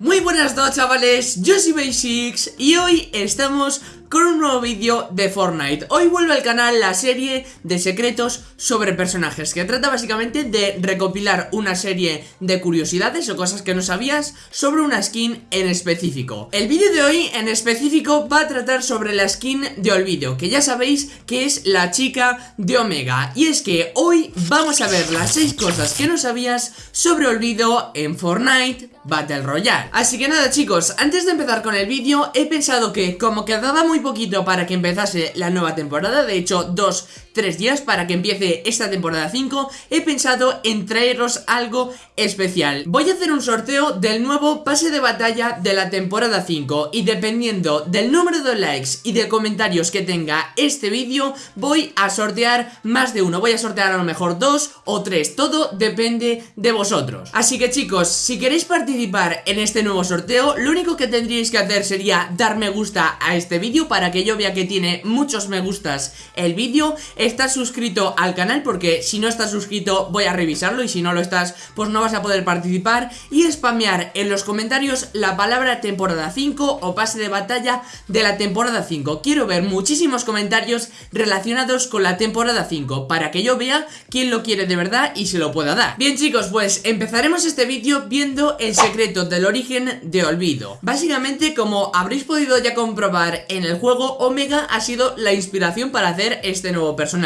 Muy buenas noches chavales, yo soy Basics y hoy estamos con un nuevo vídeo de Fortnite. Hoy vuelve al canal la serie de secretos sobre personajes Que trata básicamente de recopilar una serie de curiosidades o cosas que no sabías sobre una skin en específico. El vídeo de hoy en específico va a tratar sobre la skin de Olvido Que ya sabéis que es la chica de Omega. Y es que hoy vamos a ver las 6 cosas que no sabías sobre Olvido en Fortnite Battle Royale. Así que nada chicos, antes de empezar con el vídeo he pensado que como quedaba muy poquito para que empezase la nueva temporada. De hecho, dos, tres días para que empiece esta temporada 5 He pensado en traeros algo especial. Voy a hacer un sorteo del nuevo pase de batalla de la temporada 5 Y dependiendo del número de likes y de comentarios que tenga este vídeo Voy a sortear más de uno. Voy a sortear a lo mejor dos o tres Todo depende de vosotros. Así que chicos, si queréis participar participar en este nuevo sorteo, lo único que tendríais que hacer sería dar me gusta a este vídeo para que yo vea que tiene muchos me gustas el vídeo, estar suscrito al canal porque si no estás suscrito voy a revisarlo y si no lo estás pues no vas a poder participar y spamear en los comentarios la palabra temporada 5 o pase de batalla de la temporada 5. Quiero ver muchísimos comentarios relacionados con la temporada 5 para que yo vea quién lo quiere de verdad y se lo pueda dar. Bien chicos, pues empezaremos este vídeo viendo el secreto del origen de Olvido Básicamente como habréis podido ya comprobar en el juego Omega ha sido la inspiración para hacer este nuevo personaje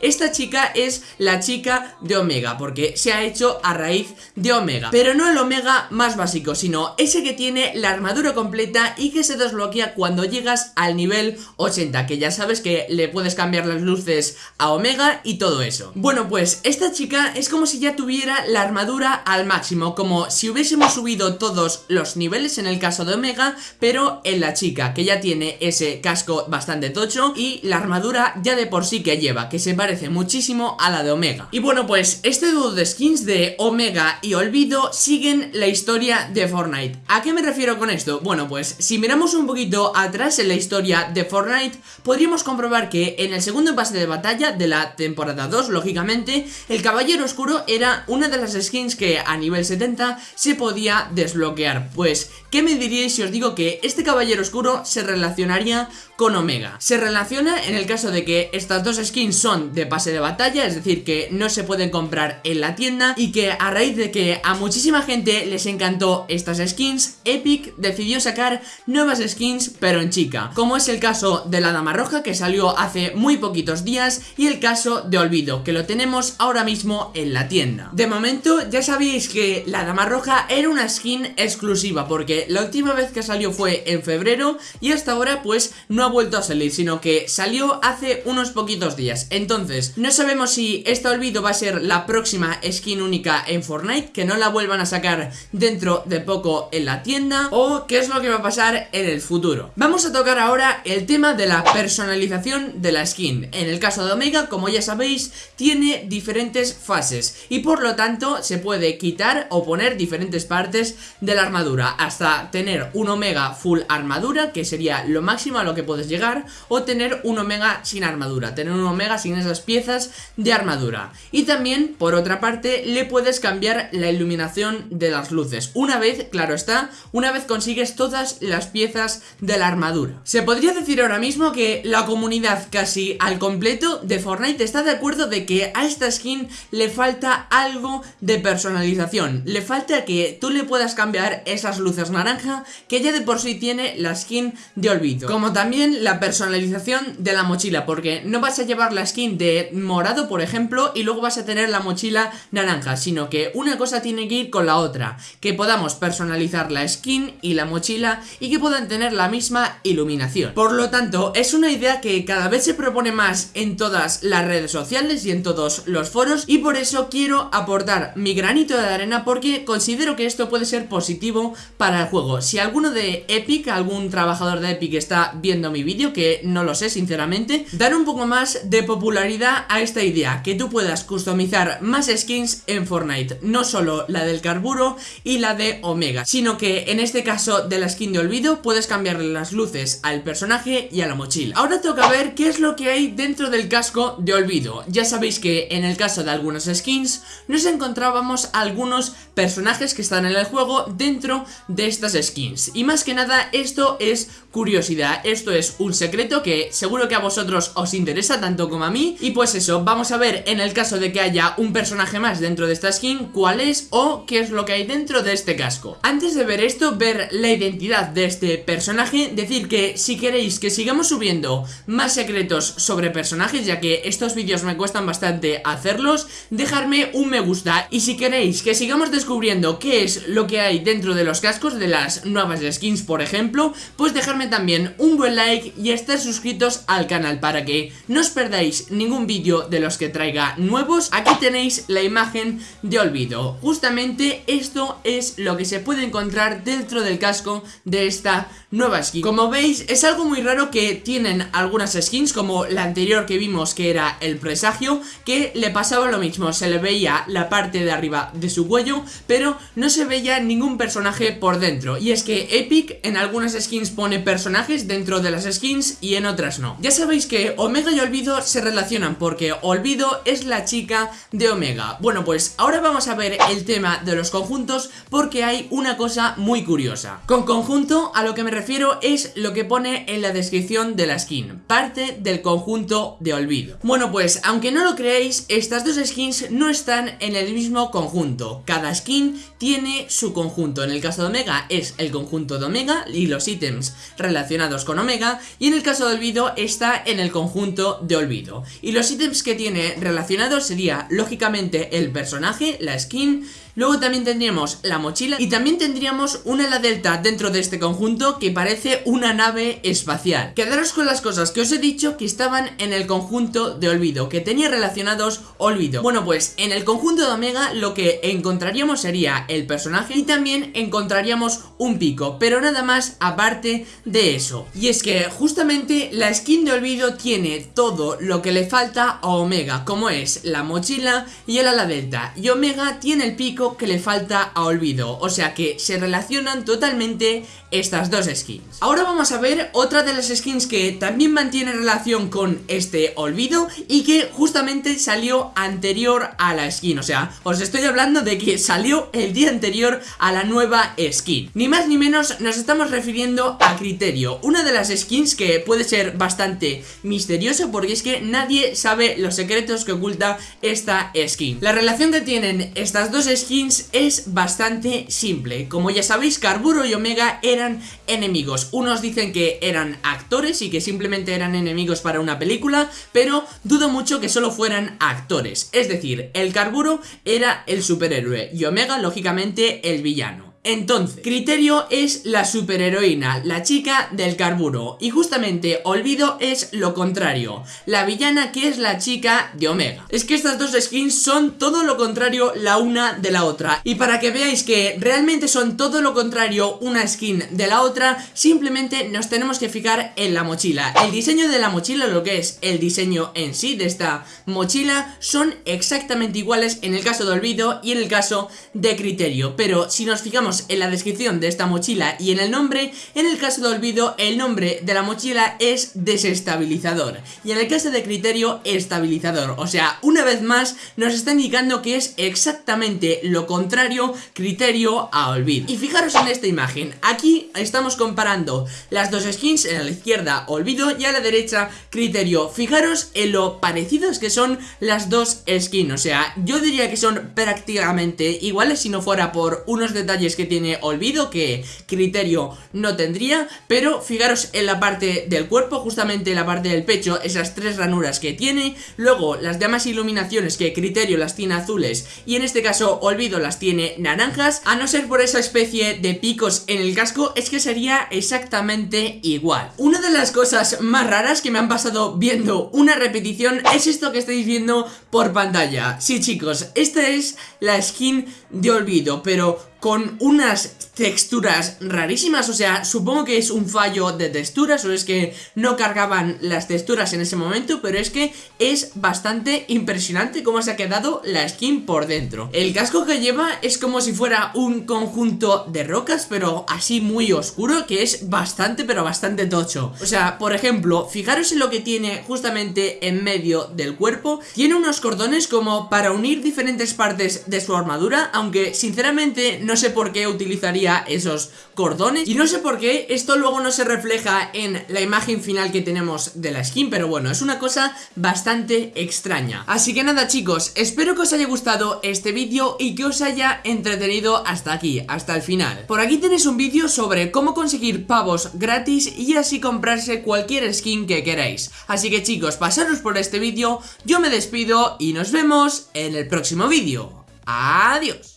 Esta chica es la chica de Omega porque se ha hecho a raíz de Omega. Pero no el Omega más básico sino ese que tiene la armadura completa y que se desbloquea cuando llegas al nivel 80 Que ya sabes que le puedes cambiar las luces a Omega y todo eso. Bueno pues esta chica es como si ya tuviera la armadura al máximo Como si hubiésemos subido todos los niveles en el caso de Omega, pero en la chica, que ya tiene ese casco bastante tocho y la armadura ya de por sí que lleva, que se parece muchísimo a la de Omega. Y bueno, pues este dúo de skins de Omega y Olvido siguen la historia de Fortnite. ¿A qué me refiero con esto? Bueno, pues si miramos un poquito atrás en la historia de Fortnite, podríamos comprobar que en el segundo pase de batalla de la temporada 2, lógicamente, el Caballero Oscuro era una de las skins que a nivel 70 se podía desbloquear Pues, ¿qué me diríais si os digo que este caballero oscuro se relacionaría con Omega? Se relaciona en el caso de que estas dos skins son de pase de batalla Es decir, que no se pueden comprar en la tienda Y que a raíz de que a muchísima gente les encantó estas skins Epic decidió sacar nuevas skins pero en chica. Como es el caso de la Dama Roja que salió hace muy poquitos días Y el caso de Olvido que lo tenemos ahora mismo en la tienda. De momento ya sabéis que la Dama Roja era una skin exclusiva porque la última vez que salió fue en febrero y hasta ahora pues no ha vuelto a salir, sino que salió hace unos poquitos Entonces, no sabemos si este olvido va a ser la próxima skin única en Fortnite, que no la vuelvan a sacar dentro de poco en la tienda o qué es lo que va a pasar en el futuro. Vamos a tocar ahora el tema de la personalización de la skin. En el caso de Omega, como ya sabéis, tiene diferentes fases y por lo tanto se puede quitar o poner diferentes partes de la armadura hasta tener un omega full armadura que sería lo máximo a lo que puedes llegar o tener un omega sin armadura, tener un omega sin esas piezas de armadura. Y también por otra parte le puedes cambiar la iluminación de las luces. Una vez, claro está, una vez consigues todas las piezas de la armadura. Se podría decir ahora mismo que la comunidad casi al completo de Fortnite está de acuerdo de que a esta skin le falta algo de personalización. Le falta que tú le puedas cambiar esas luces naranja que ya de por sí tiene la skin de Olvido. Como también la personalización de la mochila, porque no vas a llevar la skin de morado, por ejemplo, y luego vas a tener la mochila naranja, sino que una cosa tiene que ir con la otra, que podamos personalizar la skin y la mochila y que puedan tener la misma iluminación. Por lo tanto, es una idea que cada vez se propone más en todas las redes sociales y en todos los foros y por eso quiero aportar mi granito de arena porque considero que esto puede ser positivo para el juego. Si alguno de Epic, algún trabajador de Epic está viendo mi vídeo, que no lo sé sinceramente, dar un poco más más de popularidad a esta idea, que tú puedas customizar más skins en Fortnite, no solo la del carburo y la de Omega, sino que en este caso de la skin de olvido puedes cambiarle las luces al personaje y a la mochila. Ahora toca ver qué es lo que hay dentro del casco de olvido. Ya sabéis que en el caso de algunas skins nos encontrábamos algunos personajes que están en el juego dentro de estas skins. Y más que nada esto es curiosidad, esto es un secreto que seguro que a vosotros os interesa tanto como a mí. Y pues eso, vamos a ver en el caso de que haya un personaje más dentro de esta skin, cuál es o qué es lo que hay dentro de este casco. Antes de ver esto, ver la identidad de este personaje, decir que si queréis que sigamos subiendo más secretos sobre personajes, ya que estos vídeos me cuestan bastante hacerlos, dejarme un me gusta. Y si queréis que sigamos descubriendo qué es lo que hay dentro de los cascos de las nuevas skins, por ejemplo, pues dejarme también un buen like y estar suscritos al canal para que no os perdáis ningún vídeo de los que traiga nuevos. Aquí tenéis la imagen de olvido. Justamente esto es lo que se puede encontrar dentro del casco de esta nueva skin Como veis es algo muy raro que tienen algunas skins como la anterior que vimos que era el presagio Que le pasaba lo mismo, se le veía la parte de arriba de su cuello Pero no se veía ningún personaje por dentro. Y es que Epic en algunas skins pone personajes dentro de las skins y en otras no. Ya sabéis que Omega y Olvido se relacionan porque Olvido es la chica de Omega. Bueno pues ahora vamos a ver el tema de los conjuntos porque hay una cosa muy curiosa. Con conjunto a lo que me refiero es lo que pone en la descripción de la skin, parte del conjunto de olvido. Bueno pues, aunque no lo creéis, estas dos skins no están en el mismo conjunto. Cada skin tiene su conjunto. En el caso de Omega es el conjunto de Omega y los ítems relacionados con Omega. Y en el caso de Olvido está en el conjunto de Olvido. Y los ítems que tiene relacionados sería, lógicamente, el personaje, la skin Luego también tendríamos la mochila y también tendríamos una ala delta dentro de este conjunto que parece una nave espacial. Quedaros con las cosas que os he dicho que estaban en el conjunto de olvido, que tenía relacionados olvido. Bueno pues en el conjunto de Omega lo que encontraríamos sería el personaje y también encontraríamos un pico, pero nada más aparte de eso. Y es que justamente la skin de olvido tiene todo lo que le falta a Omega, como es la mochila y el ala delta. Y Omega tiene el pico que le falta a Olvido, o sea que se relacionan totalmente estas dos skins. Ahora vamos a ver otra de las skins que también mantiene relación con este Olvido y que justamente salió anterior a la skin, o sea, os estoy hablando de que salió el día anterior a la nueva skin. Ni más ni menos nos estamos refiriendo a Criterio, una de las skins que puede ser bastante misteriosa porque es que nadie sabe los secretos que oculta esta skin. La relación que tienen estas dos skins es bastante simple. Como ya sabéis, Carburo y Omega eran enemigos. Unos dicen que eran actores y que simplemente eran enemigos para una película, pero dudo mucho que solo fueran actores. Es decir, el Carburo era el superhéroe y Omega, lógicamente, el villano. Entonces, Criterio es la superheroína, la chica del carburo. Y justamente Olvido es lo contrario, la villana que es la chica de Omega. Es que estas dos skins son todo lo contrario la una de la otra. Y para que veáis que realmente son todo lo contrario una skin de la otra Simplemente nos tenemos que fijar en la mochila. El diseño de la mochila, lo que es el diseño en sí de esta mochila Son exactamente iguales en el caso de Olvido y en el caso de Criterio. Pero si nos fijamos en la descripción de esta mochila y en el nombre, en el caso de olvido el nombre de la mochila es desestabilizador. Y en el caso de criterio estabilizador, o sea, una vez más nos está indicando que es exactamente lo contrario criterio a olvido. Y fijaros en esta imagen, aquí estamos comparando las dos skins, en la izquierda olvido y a la derecha criterio, fijaros en lo parecidos que son las dos skins, o sea, yo diría que son prácticamente iguales si no fuera por unos detalles que tiene olvido que criterio no tendría Pero fijaros en la parte del cuerpo, justamente en la parte del pecho, esas tres ranuras que tiene. Luego las demás iluminaciones que criterio las tiene azules y en este caso olvido las tiene naranjas. A no ser por esa especie de picos en el casco es que sería exactamente igual. Una de las cosas más raras que me han pasado viendo una repetición es esto que estáis viendo por pantalla. Sí chicos, esta es la skin de olvido, pero con unas texturas rarísimas, o sea, supongo que es un fallo de texturas o es que no cargaban las texturas en ese momento, pero es que es bastante impresionante cómo se ha quedado la skin por dentro. El casco que lleva es como si fuera un conjunto de rocas, pero así muy oscuro, que es bastante, pero bastante tocho. O sea, por ejemplo, fijaros en lo que tiene justamente en medio del cuerpo, tiene unos cordones como para unir diferentes partes de su armadura, aunque sinceramente no sé por qué utilizaría esos cordones Y no sé por qué esto luego no se refleja en la imagen final que tenemos de la skin Pero bueno, es una cosa bastante extraña. Así que nada chicos, espero que os haya gustado este vídeo y que os haya entretenido hasta aquí, hasta el final. Por aquí tenéis un vídeo sobre cómo conseguir pavos gratis y así comprarse cualquier skin que queráis. Así que chicos, pasaros por este vídeo, yo me despido y nos vemos en el próximo vídeo. Adiós